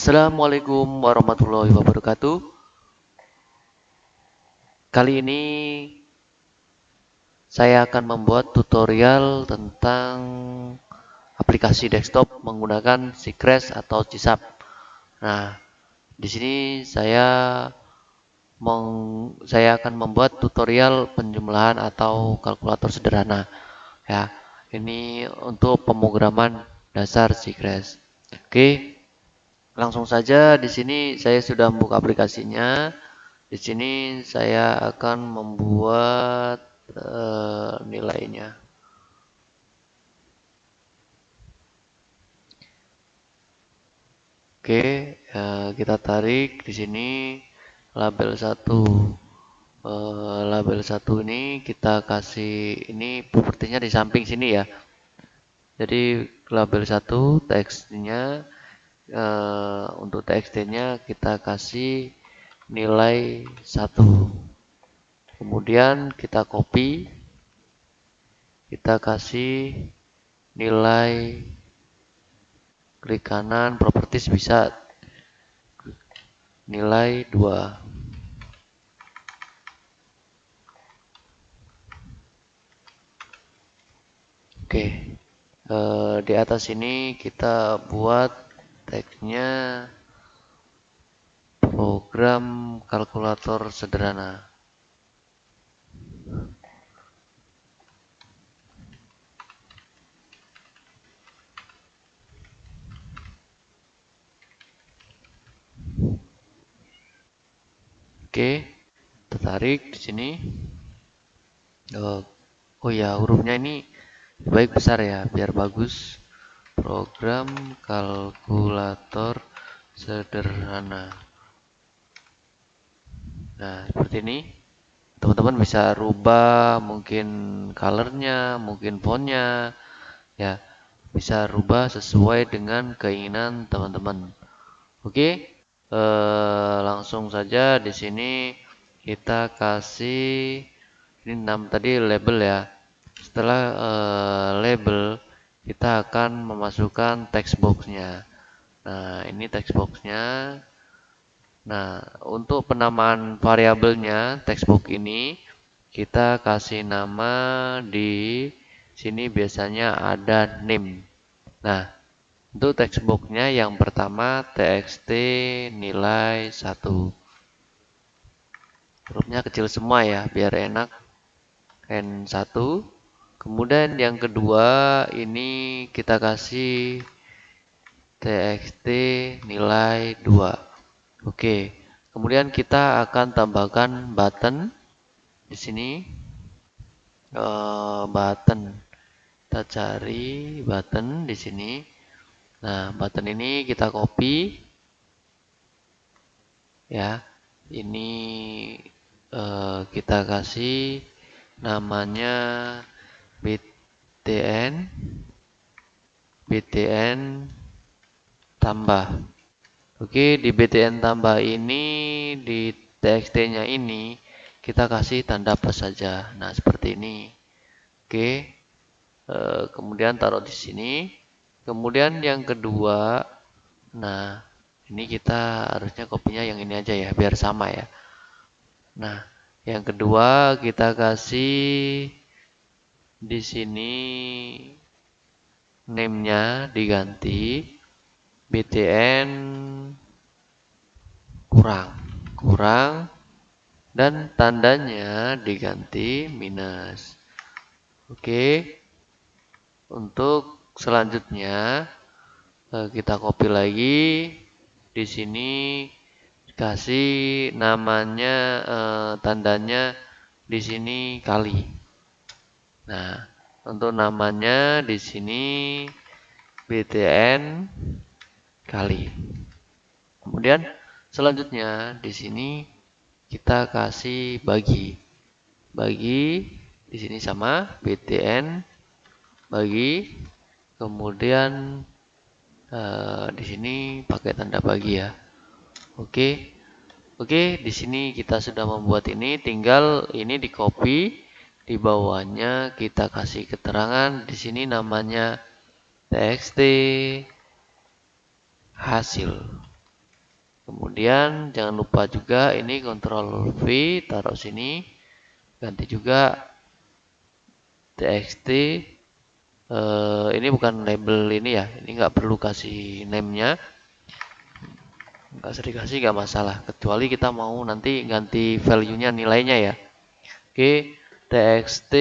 Assalamualaikum warahmatullahi wabarakatuh. Kali ini saya akan membuat tutorial tentang aplikasi desktop menggunakan Secret atau CISAP. Nah, di sini saya meng, saya akan membuat tutorial penjumlahan atau kalkulator sederhana. Ya, ini untuk pemrograman dasar Secret. Oke. Langsung saja di sini saya sudah membuka aplikasinya. Di sini saya akan membuat uh, nilainya. Oke, uh, kita tarik di sini label satu. Uh, label satu ini kita kasih ini propertinya di samping sini ya. Jadi label satu teksnya uh, untuk txt-nya kita kasih nilai 1 kemudian kita copy. Kita kasih nilai klik kanan properties bisa. Nilai 2 oke. E, di atas ini kita buat tagnya program kalkulator sederhana. Oke, tertarik di sini. Oh, oh ya, hurufnya ini baik besar ya, biar bagus. Program kalkulator sederhana. Nah, seperti ini. Teman-teman bisa rubah mungkin colornya, mungkin fontnya, ya bisa rubah sesuai dengan keinginan teman-teman. Oke, eh, langsung saja di sini kita kasih ini enam tadi label ya. Setelah eh, label, kita akan memasukkan text boxnya. Nah, ini text boxnya Nah, untuk penamaan variabelnya textbook ini kita kasih nama di sini biasanya ada name. Nah, untuk textbooknya yang pertama txt nilai 1. Hurufnya kecil semua ya, biar enak. N1. Kemudian yang kedua ini kita kasih txt nilai 2. Oke, kemudian kita akan tambahkan button di sini. Uh, button, kita cari button di sini. Nah, button ini kita copy, ya. Ini uh, kita kasih namanya btn, btn tambah Oke, di btn tambah ini di txt-nya ini kita kasih tanda plus saja. Nah, seperti ini. Oke. E, kemudian taruh di sini. Kemudian yang kedua, nah, ini kita harusnya kopinya yang ini aja ya, biar sama ya. Nah, yang kedua kita kasih di sini name-nya diganti BTN kurang kurang dan tandanya diganti minus. Oke untuk selanjutnya eh, kita copy lagi. Di sini kasih namanya eh, tandanya di sini kali nah untuk namanya di sini BTN kali. Kemudian selanjutnya di sini kita kasih bagi. Bagi di sini sama btn bagi kemudian uh, di sini pakai tanda bagi ya. Oke. Oke, di sini kita sudah membuat ini tinggal ini di copy di bawahnya kita kasih keterangan. Di sini namanya txt hasil. kemudian jangan lupa juga ini kontrol V taruh sini. Ganti juga txt uh, ini bukan label ini ya. Ini nggak perlu kasih name-nya. Nggak sering kasih nggak masalah. Kecuali kita mau nanti ganti value-nya nilainya ya. Oke txt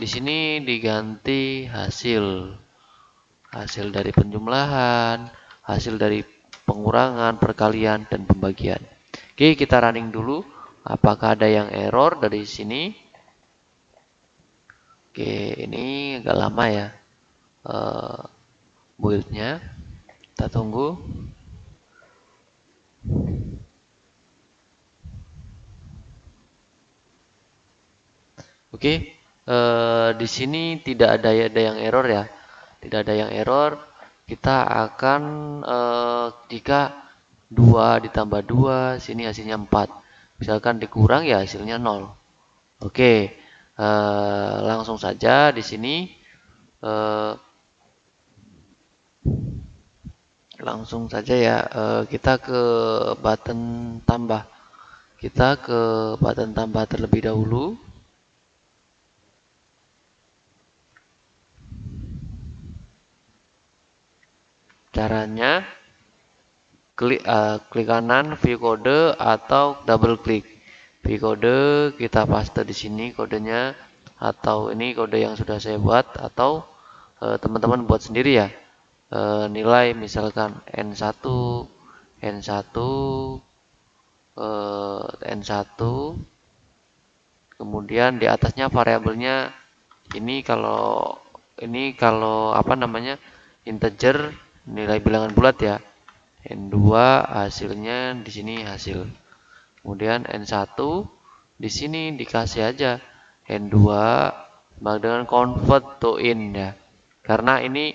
di sini diganti hasil. Hasil dari penjumlahan hasil dari pengurangan perkalian dan pembagian. Oke kita running dulu. Apakah ada yang error dari sini? Oke ini agak lama ya uh, buildnya. Kita tunggu Oke, uh, di sini tidak ada ada yang error ya, tidak ada yang error. Kita akan uh, jika dua ditambah dua, sini hasilnya 4 Misalkan dikurang ya hasilnya 0. Oke, uh, langsung saja di sini uh, langsung saja ya uh, kita ke button tambah kita ke button tambah terlebih dahulu caranya klik uh, klik kanan view kode atau double klik. View kode kita paste di sini kodenya atau ini kode yang sudah saya buat atau eh, teman-teman uh, buat sendiri ya. E, nilai misalkan N1 N1 e, N1 kemudian di atasnya variabelnya ini kalau ini kalau apa namanya integer nilai bilangan bulat ya N2 hasilnya di sini hasil kemudian N1 di sini dikasih aja N2 dengan convert to in ya karena ini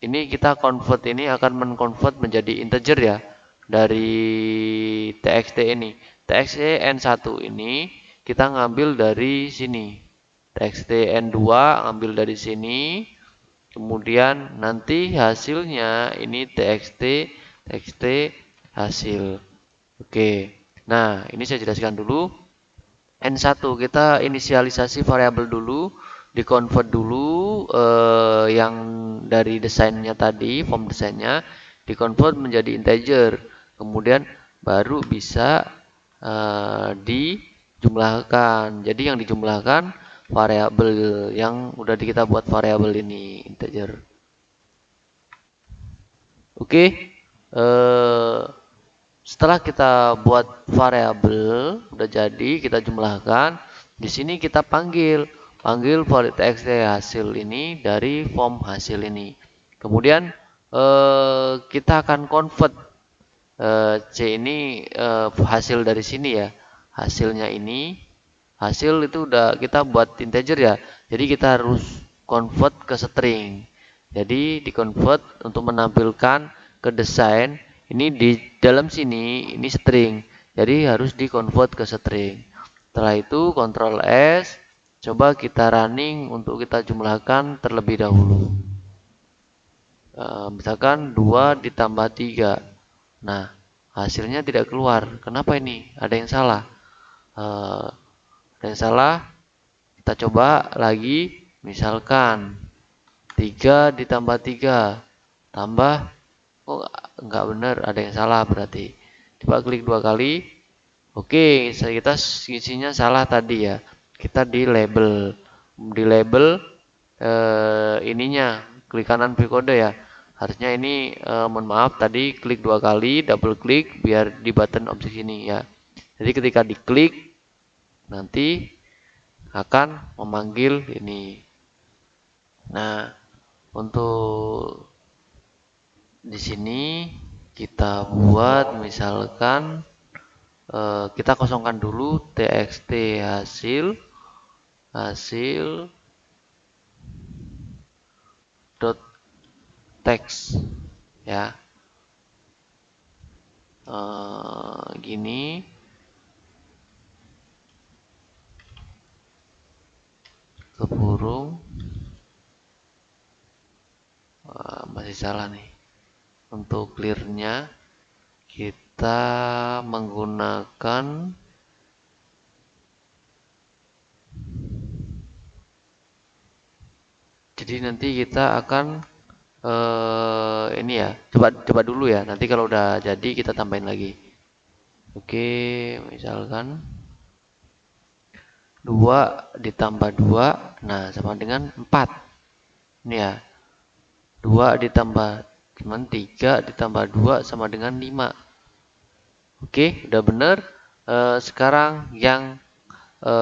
ini kita convert ini akan menconvert menjadi integer ya dari txt ini. txt n1 ini kita ngambil dari sini. txt n2 ngambil dari sini. Kemudian nanti hasilnya ini txt txt hasil. Oke. Nah, ini saya jelaskan dulu. N1 kita inisialisasi variabel dulu dikonvert dulu eh, yang dari desainnya tadi, form desainnya dikonvert menjadi integer. Kemudian baru bisa eh, dijumlahkan. Jadi yang dijumlahkan variabel yang udah kita buat variabel ini integer. Oke. Eh, setelah kita buat variabel udah jadi kita jumlahkan, di sini kita panggil panggil valid txt hasil ini dari form hasil ini. Kemudian eh, kita akan convert eh, C ini hasil dari sini ya. Hasilnya ini hasil itu udah kita buat integer ya. Jadi kita harus convert ke string. Jadi di convert untuk menampilkan ke desain ini di dalam sini ini string. Jadi harus di convert ke string. Setelah itu Ctrl S Coba kita running untuk kita jumlahkan terlebih dahulu. E, misalkan 2 ditambah 3. Nah, hasilnya tidak keluar. Kenapa ini? Ada yang salah. E, yang salah. Kita coba lagi. Misalkan 3 ditambah 3. Tambah. Oh, enggak benar. Ada yang salah berarti. Coba klik dua kali. Oke, kita isinya salah tadi ya kita di label di label eh, ininya klik kanan view kode ya harusnya ini eh, mohon maaf tadi klik dua kali double klik biar di button objek ini ya jadi ketika diklik nanti akan memanggil ini. Nah untuk di sini kita buat misalkan eh, kita kosongkan dulu txt hasil hasil dot text ya. E, gini ke burung e, masih salah nih. Untuk clearnya kita menggunakan jadi nanti kita akan uh, ini ya coba coba dulu ya. Nanti kalau udah jadi kita tambahin lagi. Oke misalkan 2 ditambah 2 nah sama dengan 4 ini ya 2 ditambah cuman 3 ditambah 2 sama dengan 5 oke udah bener e, sekarang yang e,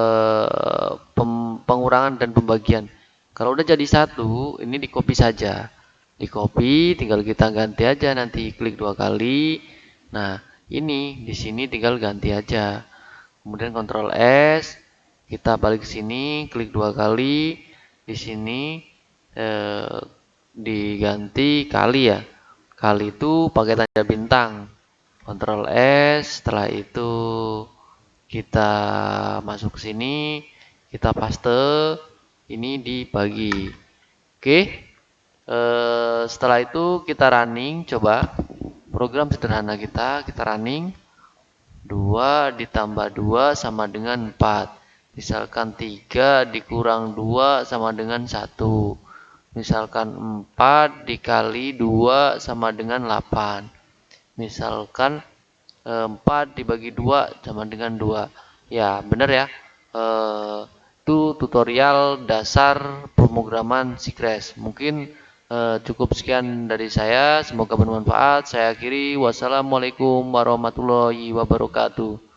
pengurangan dan pembagian kalau udah jadi satu, ini di copy saja. Di copy, tinggal kita ganti aja nanti klik dua kali. Nah, ini di sini tinggal ganti aja. Kemudian Ctrl S, kita balik sini, klik dua kali. Di sini eh, diganti kali ya. Kali itu pakai tanda bintang. Ctrl S, setelah itu kita masuk ke sini, kita paste ini dibagi. Oke. E, setelah itu kita running coba program sederhana kita kita running 2 ditambah 2 sama dengan 4 misalkan 3 dikurang 2 sama dengan 1 misalkan 4 dikali 2 sama dengan 8 misalkan 4 dibagi 2 sama dengan 2 ya benar ya eh, itu tutorial dasar pemrograman Sigres. Mungkin uh, cukup sekian dari saya. Semoga bermanfaat. Saya akhiri. Wassalamualaikum warahmatullahi wabarakatuh.